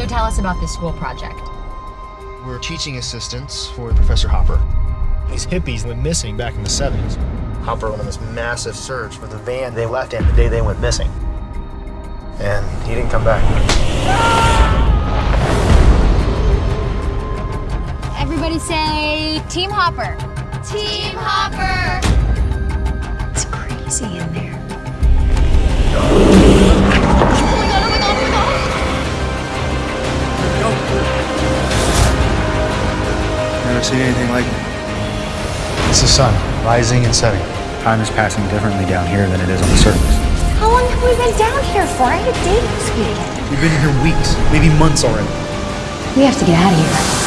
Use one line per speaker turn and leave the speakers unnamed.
So tell us about this school project.
We're teaching assistants for Professor Hopper.
These hippies went missing back in the 70s.
Hopper went on this massive search for the van they left in the day they went missing. And he didn't come back.
Everybody say Team Hopper.
Team Hopper!
Never seen anything like it.
It's the sun, rising and setting.
Time is passing differently down here than it is on the surface.
How long have we been down here for? I had a date this weekend.
We've been here weeks, maybe months already.
We have to get out of here.